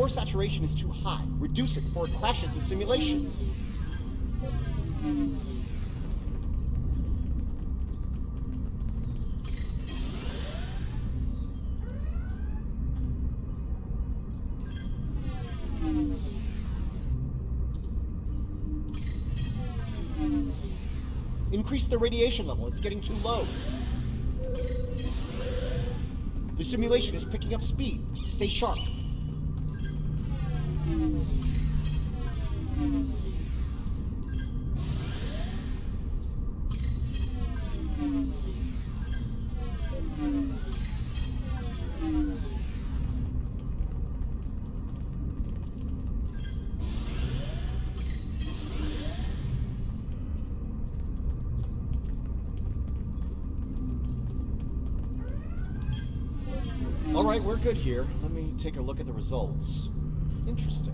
Spore saturation is too high. Reduce it before it crashes the simulation. Increase the radiation level. It's getting too low. The simulation is picking up speed. Stay sharp. All right, we're good here. Let me take a look at the results. Interesting.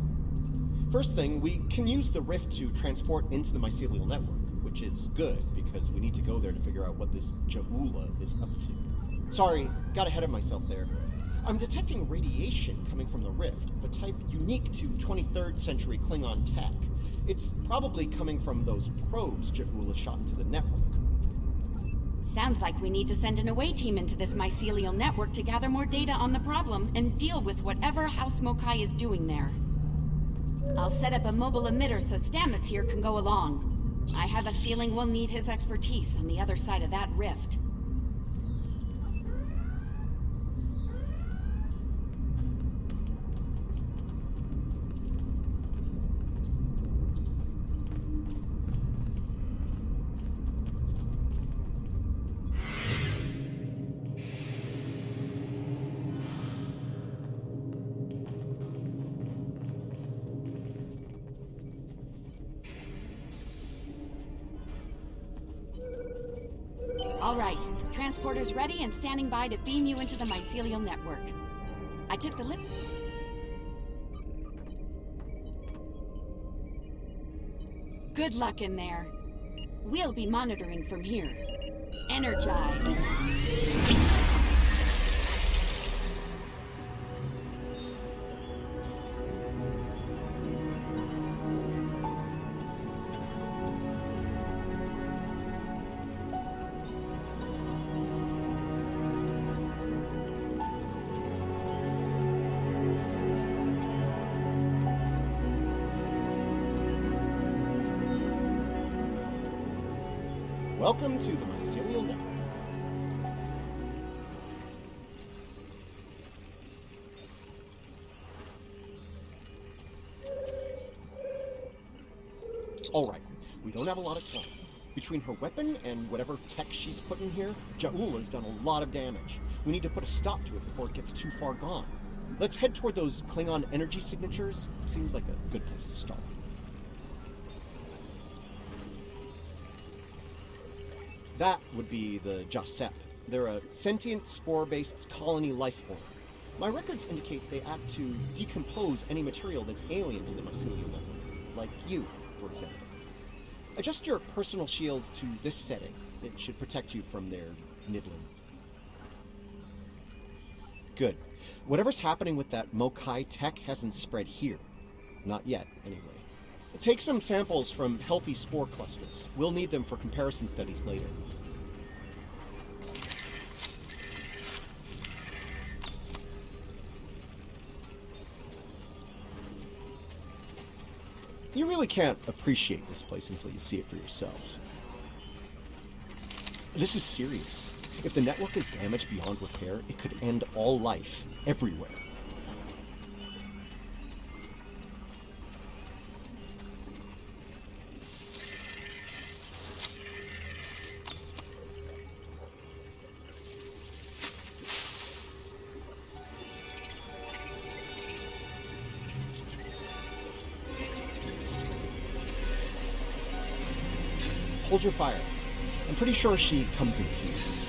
First thing, we can use the rift to transport into the mycelial network, which is good because we need to go there to figure out what this Ja'ula is up to. Sorry, got ahead of myself there. I'm detecting radiation coming from the rift of a type unique to 23rd century Klingon tech. It's probably coming from those probes Ja'ula shot into the network. Sounds like we need to send an away team into this mycelial network to gather more data on the problem and deal with whatever House Mo'Kai is doing there. I'll set up a mobile emitter so Stamets here can go along. I have a feeling we'll need his expertise on the other side of that rift. Standing by to beam you into the mycelial network. I took the lip... Good luck in there. We'll be monitoring from here. Energize. All right, we don't have a lot of time. Between her weapon and whatever tech she's put in here, Ja'ula's done a lot of damage. We need to put a stop to it before it gets too far gone. Let's head toward those Klingon energy signatures. Seems like a good place to start. That would be the JahSepp. They're a sentient, spore-based colony life form. My records indicate they act to decompose any material that's alien to the mycelial like you, for example. Adjust your personal shields to this setting. It should protect you from their nibbling. Good. Whatever's happening with that Mo'Kai tech hasn't spread here. Not yet, anyway. Take some samples from healthy spore clusters. We'll need them for comparison studies later. Really can't appreciate this place until you see it for yourself. This is serious. If the network is damaged beyond repair, it could end all life, everywhere. Hold your fire. I'm pretty sure she comes in peace.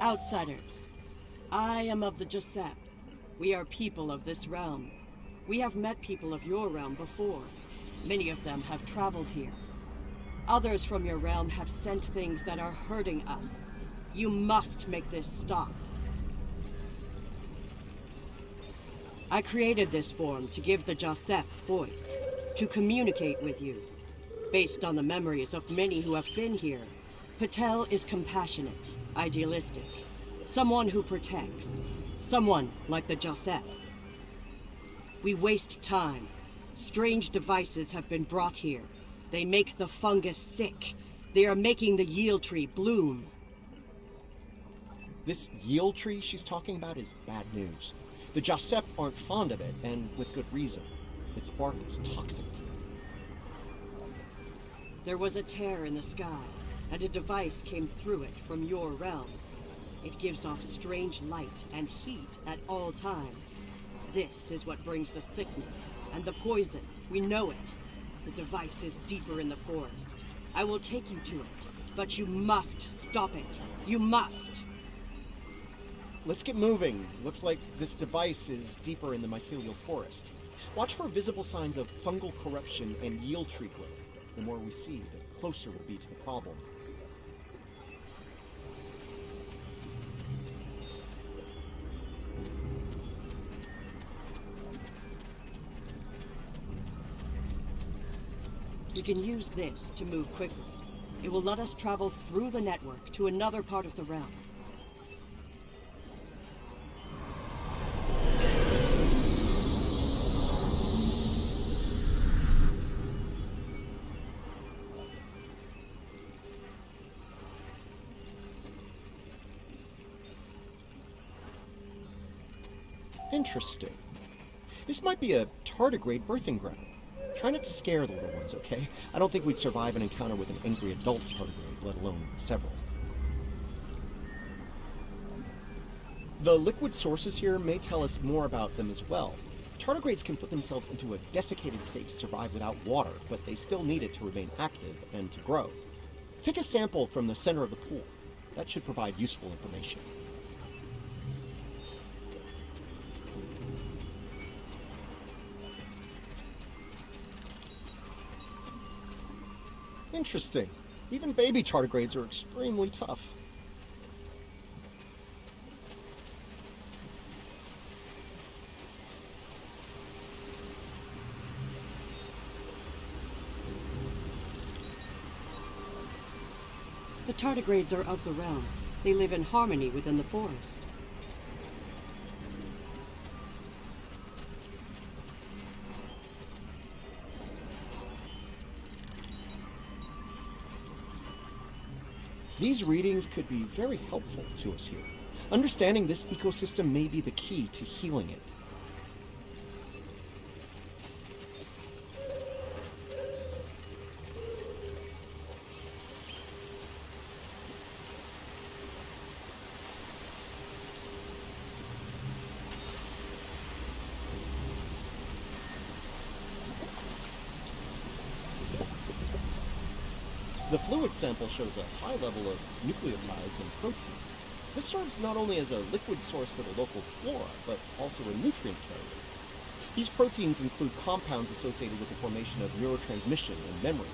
Outsiders. I am of the JahSepp. We are people of this realm. We have met people of your realm before. Many of them have traveled here. Others from your realm have sent things that are hurting us. You must make this stop. I created this form to give the JahSepp voice, to communicate with you. Based on the memories of many who have been here, Patel is compassionate, idealistic, someone who protects, someone like the JahSepp. We waste time. Strange devices have been brought here. They make the fungus sick. They are making the yield tree bloom. This yield tree she's talking about is bad news. The JahSepp aren't fond of it, and with good reason. Its bark is toxic to them. There was a tear in the sky, and a device came through it from your realm. It gives off strange light and heat at all times. This is what brings the sickness and the poison. We know it. The device is deeper in the forest. I will take you to it, but you must stop it. You must! Let's get moving. Looks like this device is deeper in the mycelial forest. Watch for visible signs of fungal corruption and yield tree growth. The more we see, the closer we'll be to the problem. Can use this to move quickly. It will let us travel through the network to another part of the realm. Interesting. This might be a tardigrade birthing ground. Try not to scare the little ones, okay? I don't think we'd survive an encounter with an angry adult tardigrade, let alone several. The liquid sources here may tell us more about them as well. Tardigrades can put themselves into a desiccated state to survive without water, but they still need it to remain active and to grow. Take a sample from the center of the pool. That should provide useful information. Interesting. Even baby tardigrades are extremely tough. The tardigrades are of the realm. They live in harmony within the forest. These readings could be very helpful to us here. Understanding this ecosystem may be the key to healing it. The fluid sample shows a high level of nucleotides and proteins. This serves not only as a liquid source for the local flora, but also a nutrient carrier. These proteins include compounds associated with the formation of neurotransmission and memory.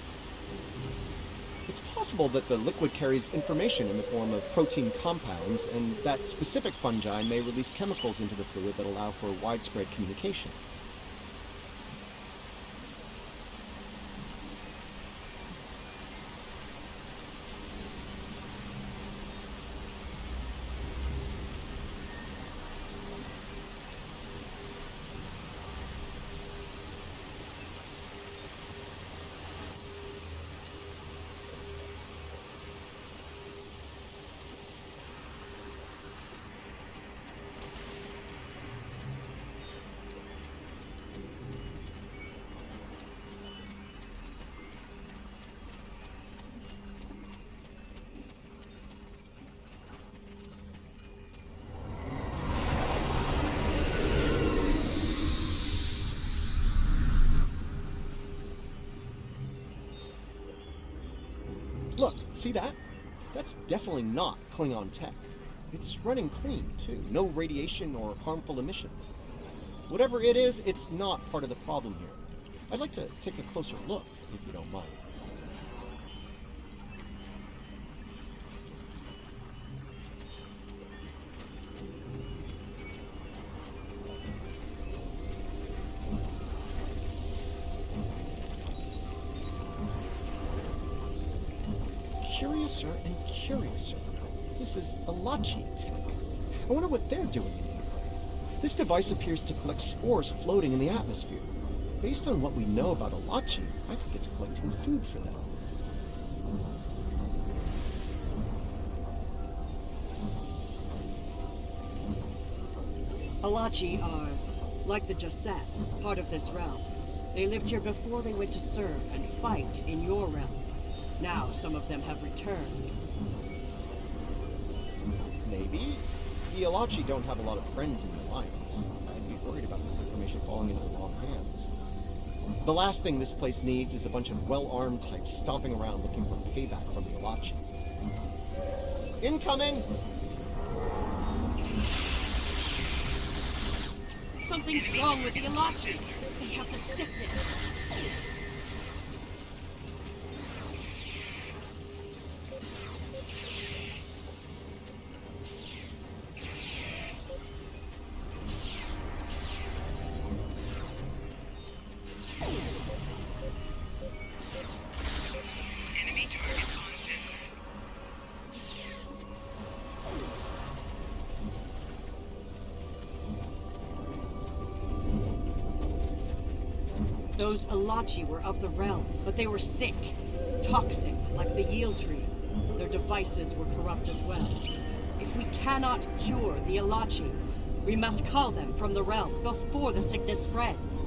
It's possible that the liquid carries information in the form of protein compounds, and that specific fungi may release chemicals into the fluid that allow for widespread communication. Look, see that? That's definitely not Klingon tech. It's running clean, too. No radiation or harmful emissions. Whatever it is, it's not part of the problem here. I'd like to take a closer look, This device appears to collect spores floating in the atmosphere. Based on what we know about Alachi, I think it's collecting food for them. Alachi are, like the JahSepp, part of this realm. They lived here before they went to serve and fight in your realm. Now some of them have returned. The Alachi don't have a lot of friends in the Alliance. I'd be worried about this information falling into the wrong hands. The last thing this place needs is a bunch of well-armed types stomping around looking for payback from the Alachi. Incoming! Something's wrong with the Alachi! They have the sickness! Alachi were of the realm, but they were sick. Toxic, like the Yield Tree. Their devices were corrupt as well. If we cannot cure the Alachi, we must call them from the realm before the sickness spreads.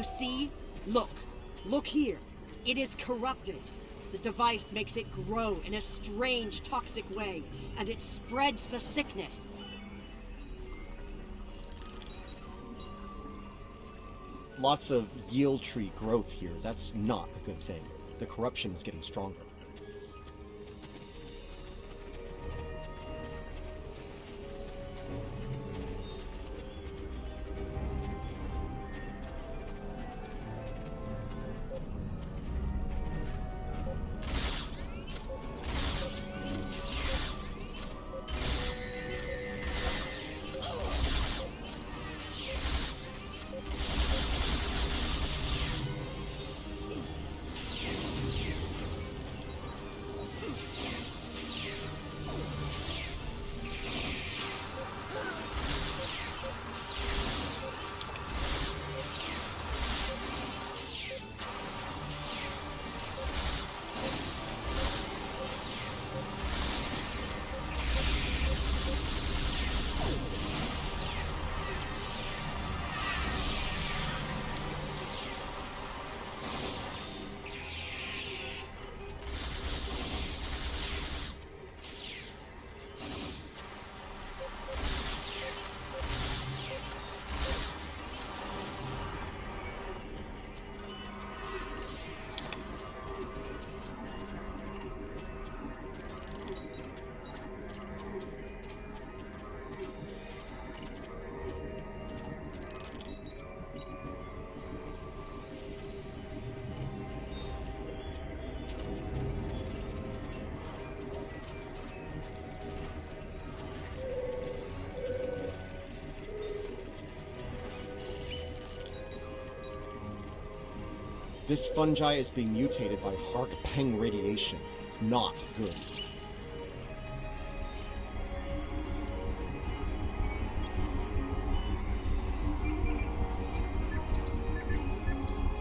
You see? Look. Look here. It is corrupted. The device makes it grow in a strange, toxic way, and it spreads the sickness. Lots of yield tree growth here. That's not a good thing. The corruption is getting stronger. This fungi is being mutated by Hark Peng radiation. Not good.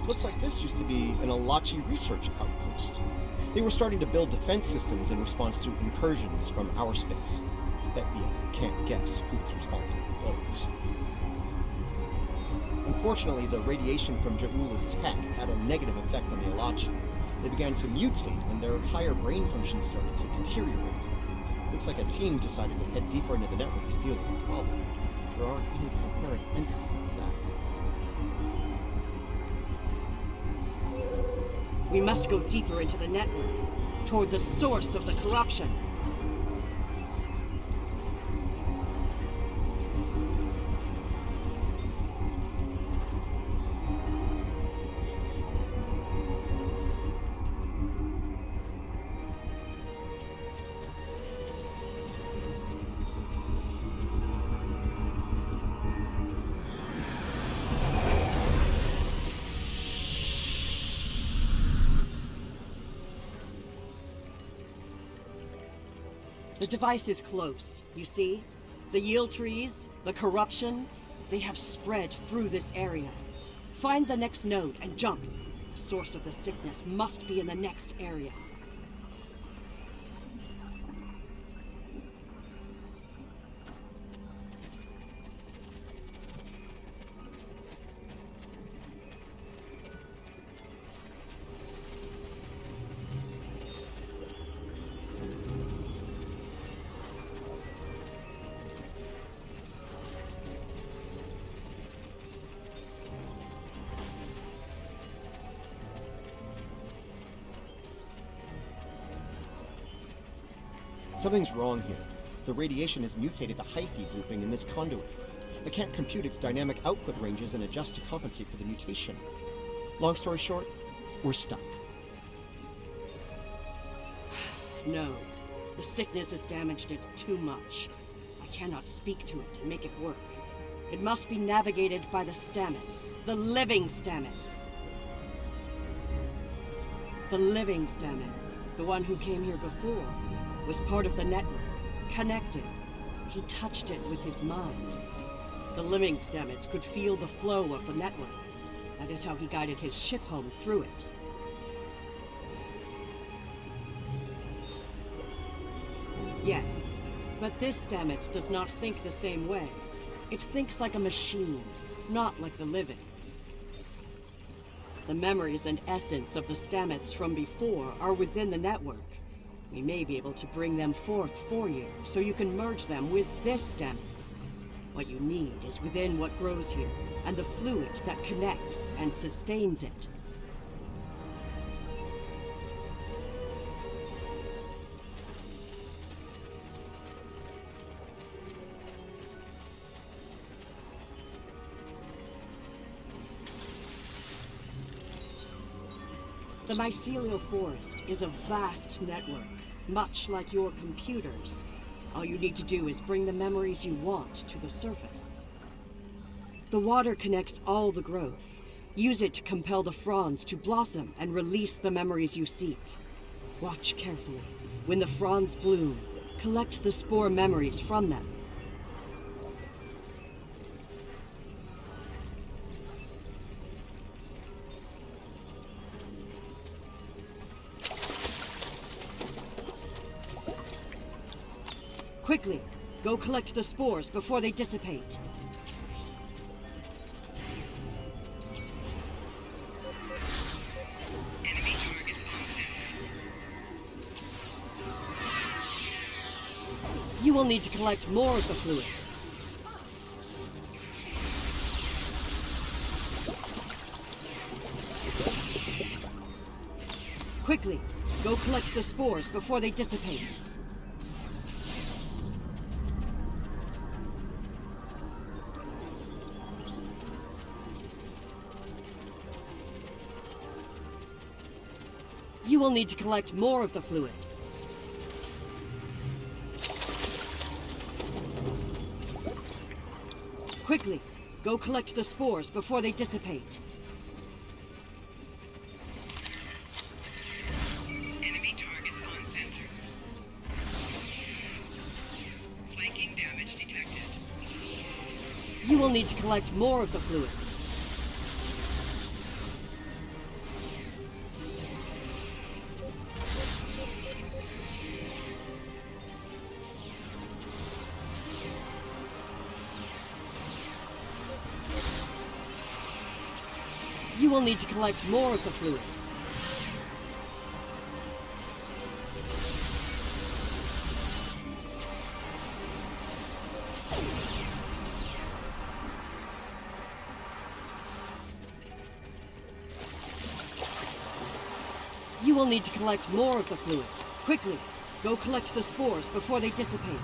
Looks like this used to be an Alachi research outpost. They were starting to build defense systems in response to incursions from our space. Bet you can't guess who's responsible for those. Unfortunately, the radiation from Ja'ula's tech had a negative effect on the Alachi. They began to mutate, and their higher brain functions started to deteriorate. Looks like a team decided to head deeper into the network to deal with the problem. There aren't any coherent entries after that. We must go deeper into the network, toward the source of the corruption. Device is close, you see? The yield trees, the corruption, they have spread through this area. Find the next node and jump. The source of the sickness must be in the next area. Something's wrong here. The radiation has mutated the hyphae grouping in this conduit. I can't compute its dynamic output ranges and adjust to compensate for the mutation. Long story short, we're stuck. No, the sickness has damaged it too much. I cannot speak to it and make it work. It must be navigated by the Stamets, the living Stamets. The living Stamets, the one who came here before, was part of the network, connected. He touched it with his mind. The living Stamets could feel the flow of the network. That is how he guided his ship home through it. Yes, but this Stamets does not think the same way. It thinks like a machine, not like the living. The memories and essence of the Stamets from before are within the network. We may be able to bring them forth for you, so you can merge them with this Stamets. What you need is within what grows here, and the fluid that connects and sustains it. The mycelial forest is a vast network, much like your computers. All you need to do is bring the memories you want to the surface. The water connects all the growth. Use it to compel the fronds to blossom and release the memories you seek. Watch carefully. When the fronds bloom, collect the spore memories from them. Quickly, go collect the spores before they dissipate. You will need to collect more of the fluid. Quickly, go collect the spores before they dissipate. will need to collect more of the fluid. Quickly, go collect the spores before they dissipate. Enemy target on. Flanking damage detected. You will need to collect more of the fluid. You will need to collect more of the fluid. You will need to collect more of the fluid. Quickly, go collect the spores before they dissipate.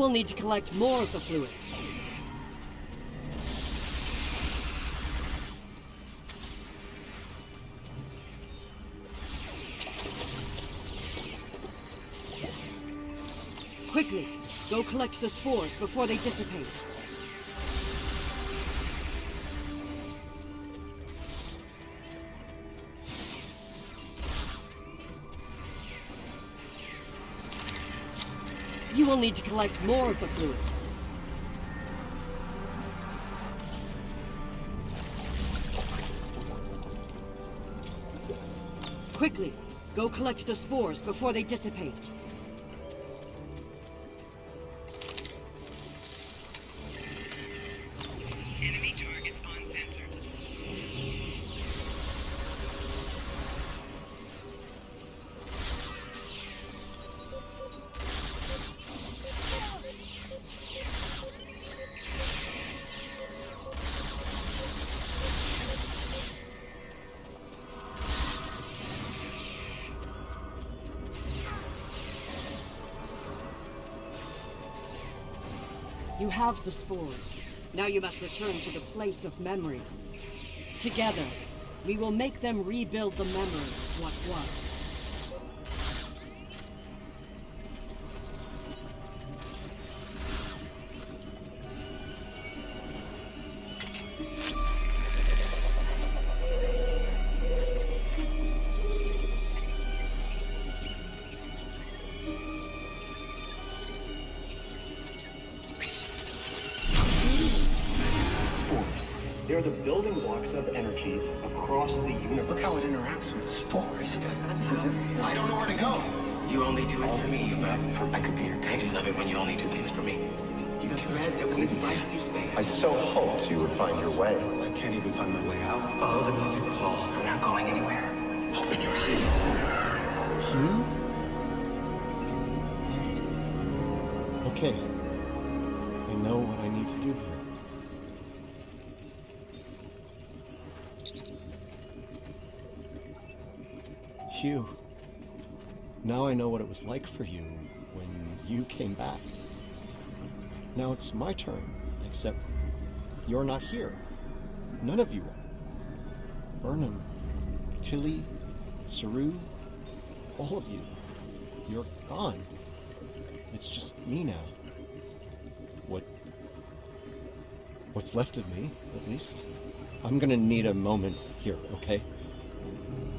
Will need to collect more of the fluid. Quickly, go collect the spores before they dissipate. Need to collect more of the fluid. Quickly, go collect the spores before they dissipate. You have the spores. Now you must return to the place of memory. Together, we will make them rebuild the memory of what was. For me, you love it for I could be your dad. You love it when you only do things for me. You The thread that weaves life through space. I so hoped you would find your way. I can't even find my way out. Follow the music, Paul. I'm not going anywhere. Open your eyes. Hugh? Okay. I know what I need to do here. Hugh. Now I know what it was like for you when you came back. Now it's my turn, except you're not here. None of you are. Burnham, Tilly, Saru, all of you. You're gone. It's just me now. What. What's left of me, at least. I'm gonna need a moment here, okay?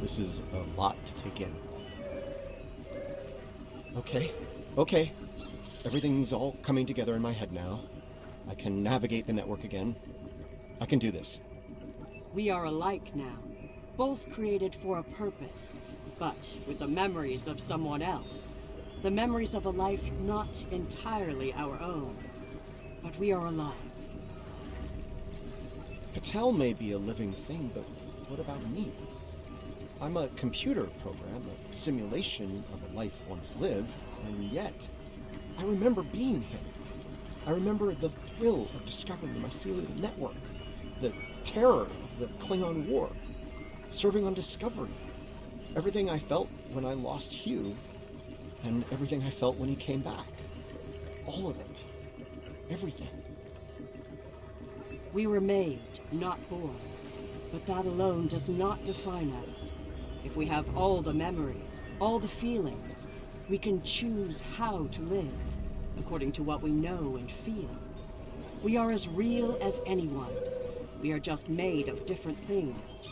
This is a lot to take in. Okay, okay. Everything's all coming together in my head now. I can navigate the network again. I can do this. We are alike now, both created for a purpose, but with the memories of someone else. The memories of a life not entirely our own. But we are alive. Patel may be a living thing, but what about me? I'm a computer program, a simulation of a life once lived, and yet I remember being him. I remember the thrill of discovering the mycelial network, the terror of the Klingon War, serving on Discovery, everything I felt when I lost Hugh, and everything I felt when he came back. All of it. Everything. We were made, not born. But that alone does not define us. If we have all the memories, all the feelings, we can choose how to live, according to what we know and feel. We are as real as anyone. We are just made of different things.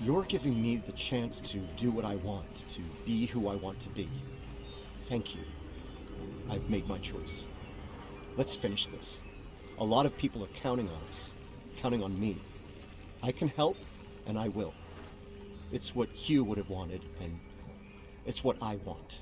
You're giving me the chance to do what I want, to be who I want to be. Thank you. I've made my choice. Let's finish this. A lot of people are counting on us, counting on me. I can help, and I will. It's what Hugh would have wanted, and it's what I want.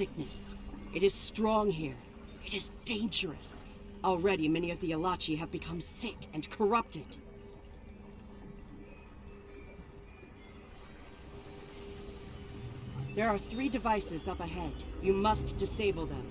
Sickness. It is strong here. It is dangerous. Already many of the Alachi have become sick and corrupted. There are three devices up ahead. You must disable them.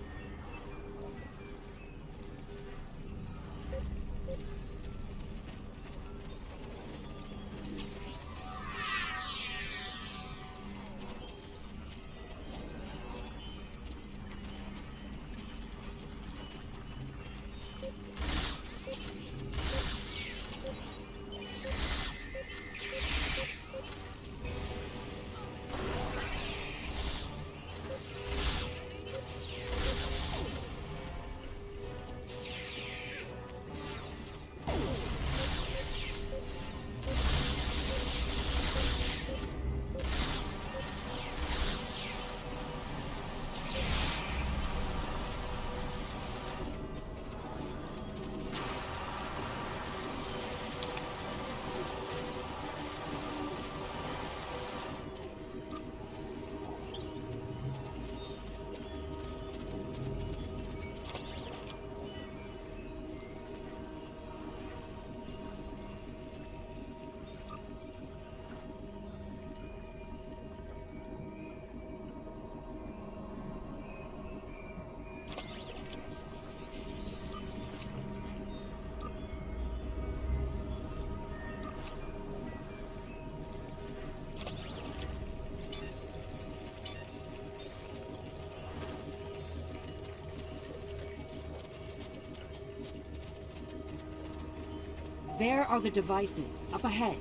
There are the devices, up ahead.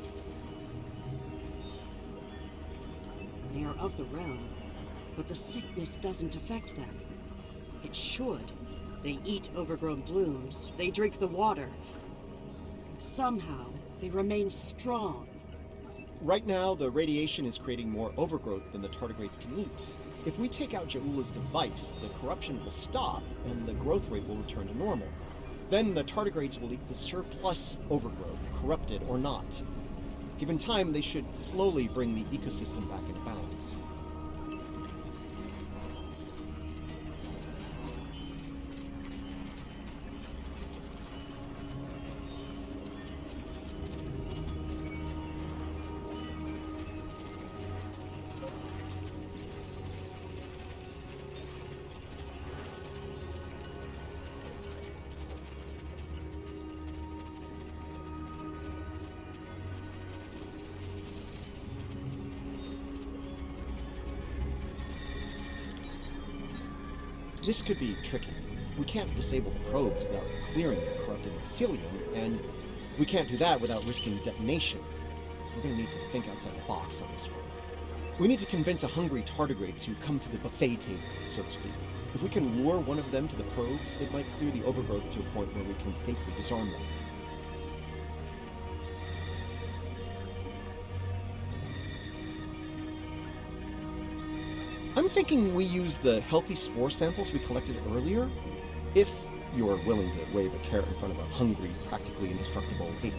They are of the realm, but the sickness doesn't affect them. It should. They eat overgrown blooms, they drink the water. Somehow, they remain strong. Right now, the radiation is creating more overgrowth than the tardigrades can eat. If we take out Ja'ula's device, the corruption will stop and the growth rate will return to normal. Then the tardigrades will eat the surplus overgrowth, corrupted or not. Given time, they should slowly bring the ecosystem back into balance. Could be tricky. We can't disable the probes without clearing the corrupted mycelium, and we can't do that without risking detonation. We're gonna need to think outside the box on this one. We need to convince a hungry tardigrade to come to the buffet table, so to speak. If we can lure one of them to the probes, it might clear the overgrowth to a point where we can safely disarm them. Thinking we use the healthy spore samples we collected earlier, if you're willing to wave a carrot in front of a hungry, practically indestructible ape.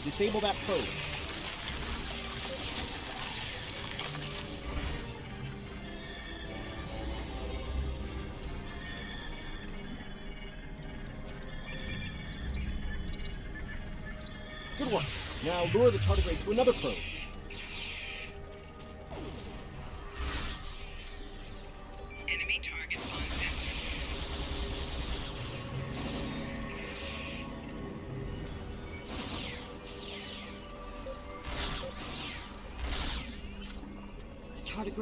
To disable that probe. Good work. Now lure the tardigrade to another probe.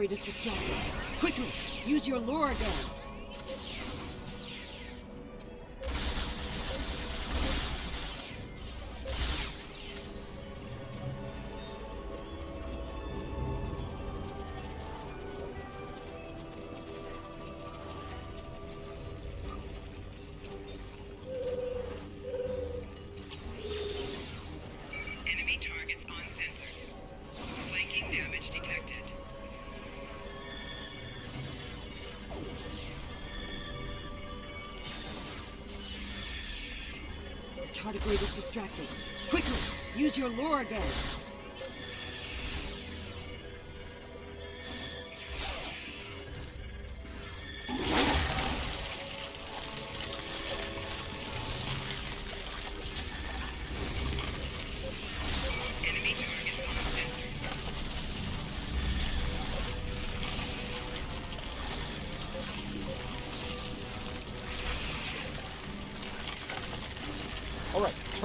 Tardigrade is distracted. Quickly, use your lure again. Quickly, use your lure again.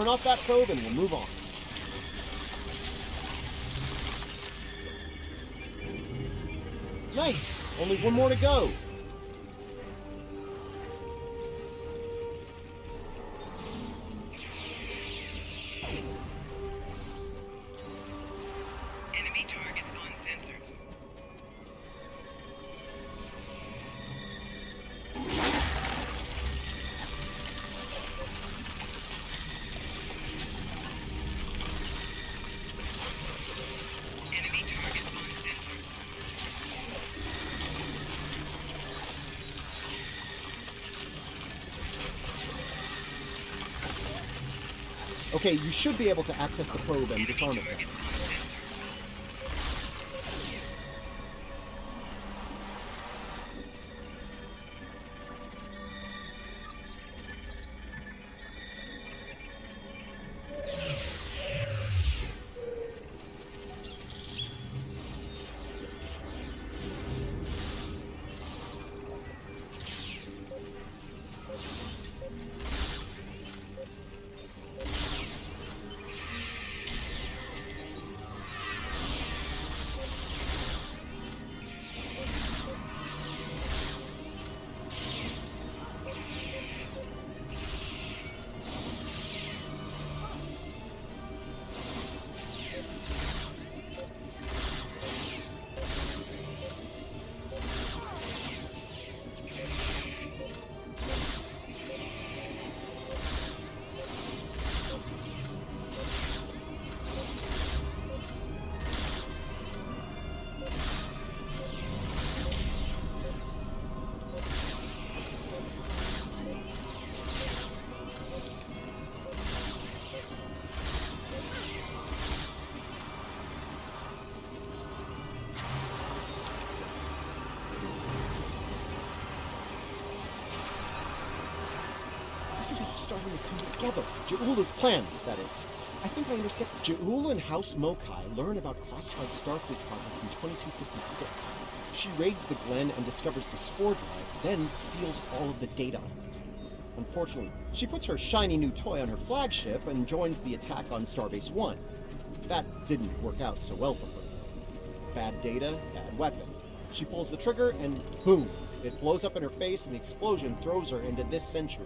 Turn off that probe and we'll move on. Nice. Only one more to go. Okay, you should be able to access the probe and disarm it is all starting to come together. Ja'ula's plan, that is. I think I understand. Ja'ula and House Mo'Kai learn about classified Starfleet projects in 2256. She raids the Glenn and discovers the spore drive, then steals all of the data. Unfortunately, she puts her shiny new toy on her flagship and joins the attack on Starbase 1. That didn't work out so well for her. Bad data, bad weapon. She pulls the trigger and boom! It blows up in her face and the explosion throws her into this century.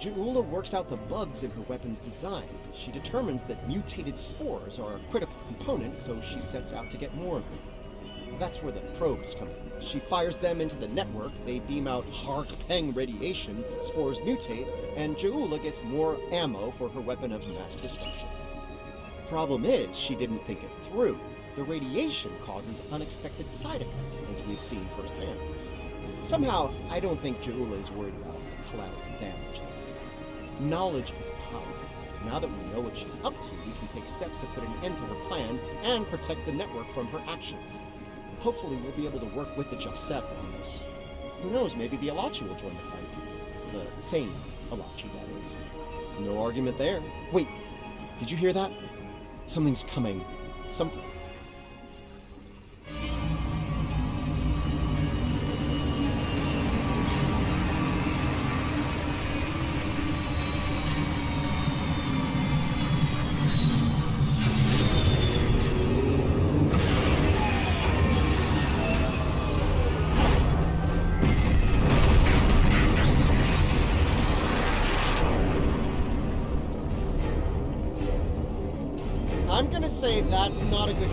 Ja'ula works out the bugs in her weapon's design. She determines that mutated spores are a critical component, so she sets out to get more of them. That's where the probes come in. She fires them into the network, they beam out Hark Peng radiation, spores mutate, and Ja'ula gets more ammo for her weapon of mass destruction. Problem is, she didn't think it through. The radiation causes unexpected side effects, as we've seen firsthand. Somehow, I don't think Ja'ula is worried about the collateral damage. Knowledge is power. Now that we know what she's up to, we can take steps to put an end to her plan and protect the network from her actions. Hopefully, we'll be able to work with the JahSepp on this. Who knows, maybe the Ilachi will join the fight. The same Ilachi, that is. No argument there. Wait, did you hear that? Something's coming. Something. Not a good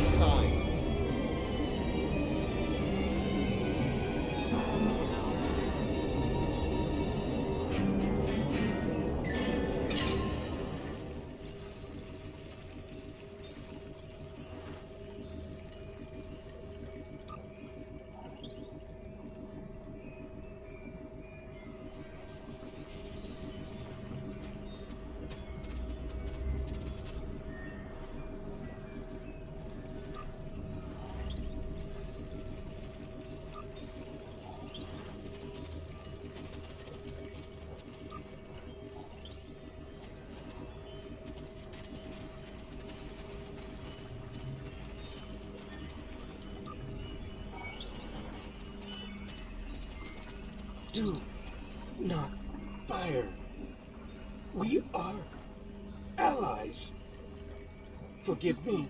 Forgive me.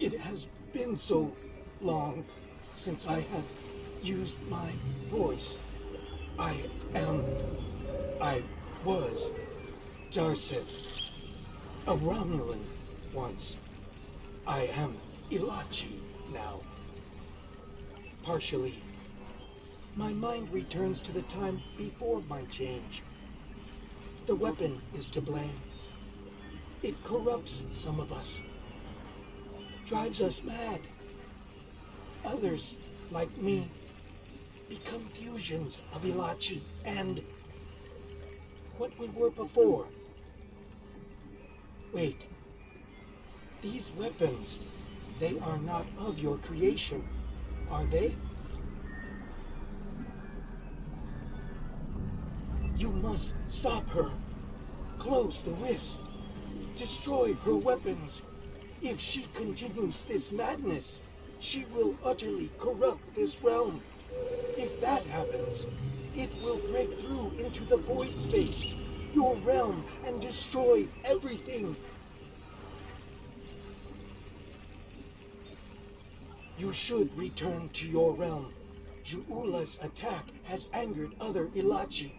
It has been so long since I have used my voice. I am. I was Darset, a Romulan once. I am Ilachi now. Partially. My mind returns to the time before my change. The weapon is to blame. It corrupts some of us, drives us mad. Others, like me, become fusions of Ilachi and what we were before. Wait. These weapons, they are not of your creation, are they? You must stop her. Close the rifts. Destroy her weapons. If she continues this madness, she will utterly corrupt this realm. If that happens, it will break through into the void space, your realm, and destroy everything. You should return to your realm. Ja'ula's attack has angered other Ilachi.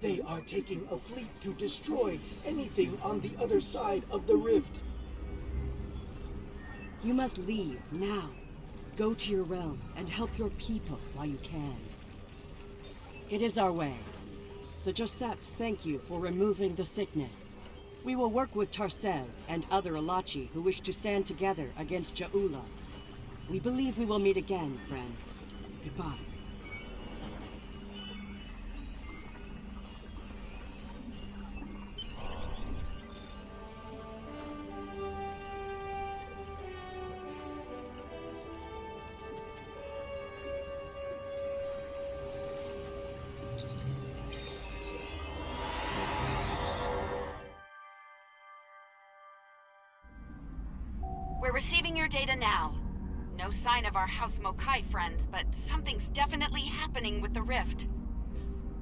They are taking a fleet to destroy anything on the other side of the rift. You must leave now. Go to your realm and help your people while you can. It is our way. The JahSepp thank you for removing the sickness. We will work with Tarsev and other Ilachi who wish to stand together against Ja'ula. We believe we will meet again, friends. Goodbye. Of our House Mo'Kai friends, but something's definitely happening with the rift.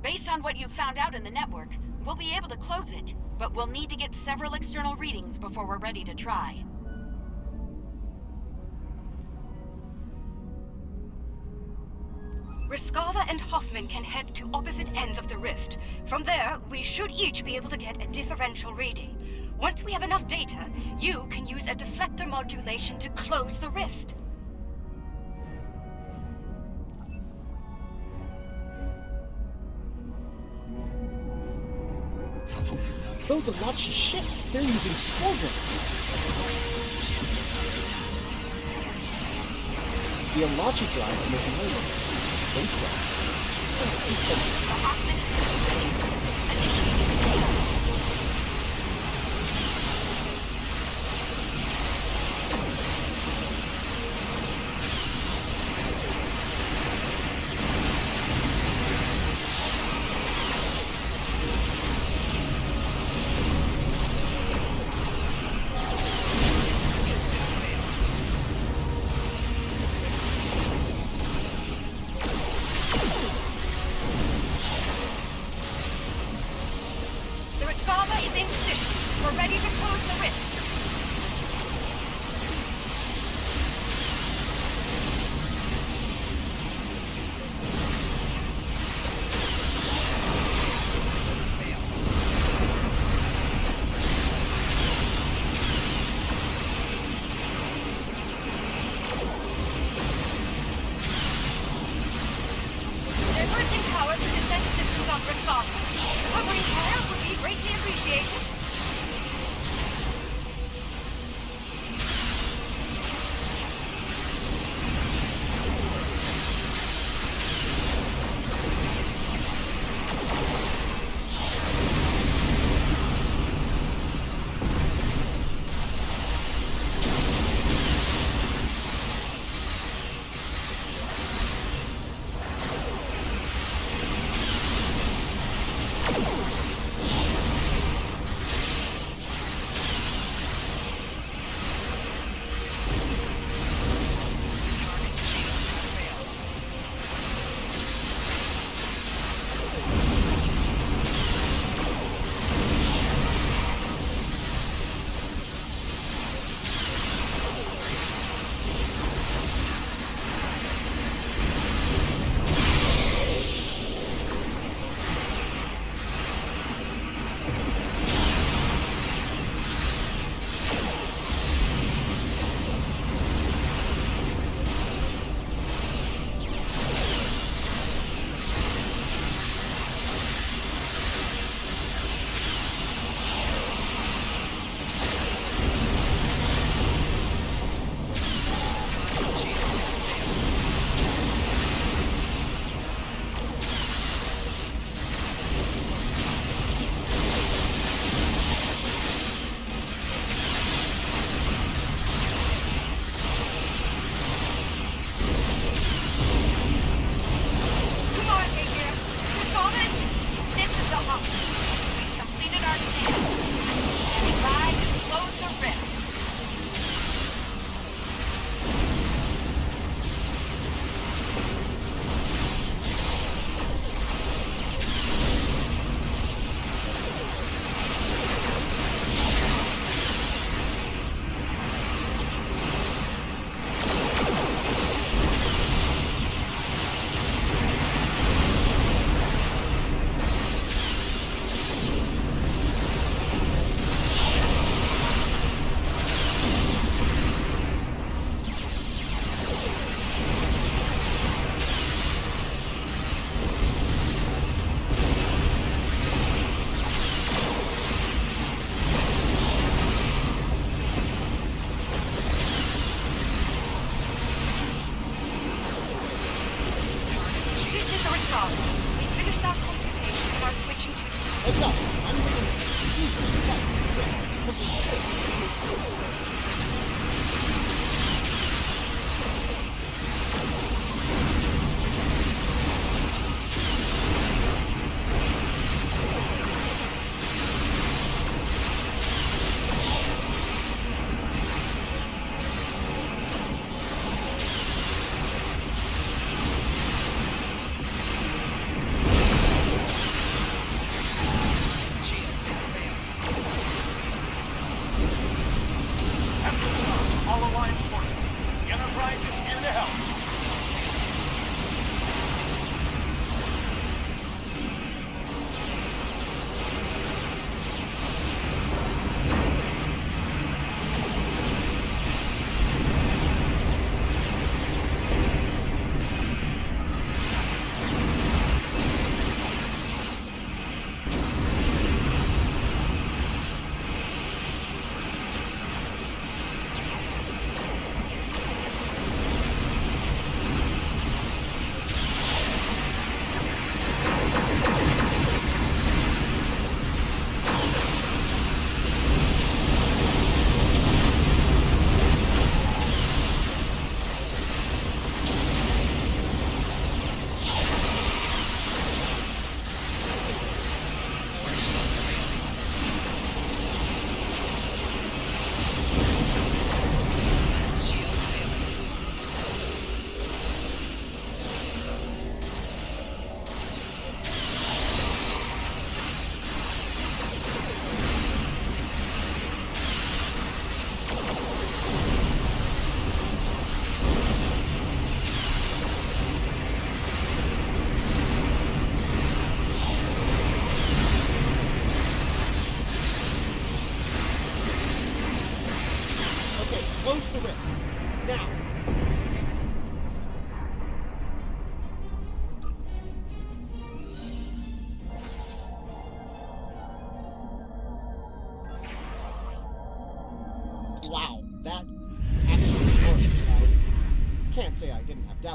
Based on what you've found out in the network, we'll be able to close it, but we'll need to get several external readings before we're ready to try. Riskava and Hoffman can head to opposite ends of the rift. From there, we should each be able to get a differential reading. Once we have enough data, you can use a deflector modulation to close the rift. Those Ilachi ships, they're using spore drones. The Ilachi drives making way They say.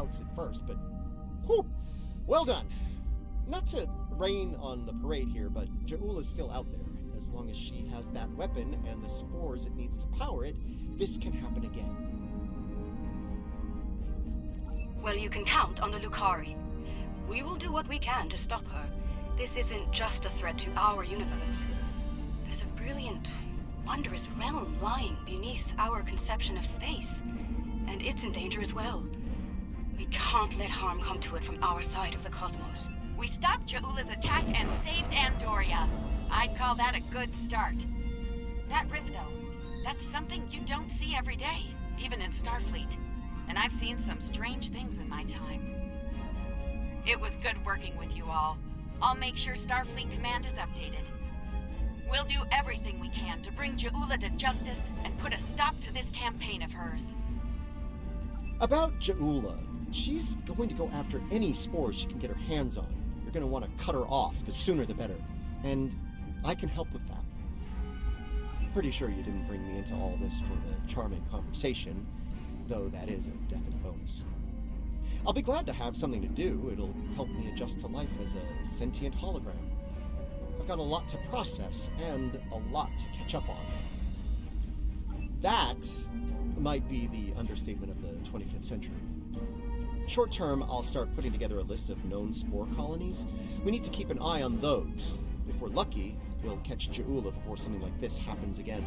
Doubts at first, but whew, well done. Not to rain on the parade here, but Jaul is still out there. As long as she has that weapon and the spores it needs to power it, this can happen again. Well, you can count on the Lukari. We will do what we can to stop her. This isn't just a threat to our universe. There's a brilliant, wondrous realm lying beneath our conception of space. And it's in danger as well. We can't let harm come to it from our side of the cosmos. We stopped Ja'ula's attack and saved Andoria. I'd call that a good start. That rift, though, that's something you don't see every day, even in Starfleet. And I've seen some strange things in my time. It was good working with you all. I'll make sure Starfleet Command is updated. We'll do everything we can to bring Ja'ula to justice and put a stop to this campaign of hers. About Ja'ula, she's going to go after any spores she can get her hands on. You're going to want to cut her off, the sooner the better. And I can help with that. Pretty sure you didn't bring me into all this for the charming conversation, though that is a definite bonus. I'll be glad to have something to do. It'll help me adjust to life as a sentient hologram. I've got a lot to process and a lot to catch up on. That might be the understatement of the 25th century. Short term, I'll start putting together a list of known spore colonies. We need to keep an eye on those. If we're lucky, we'll catch Ja'ula before something like this happens again.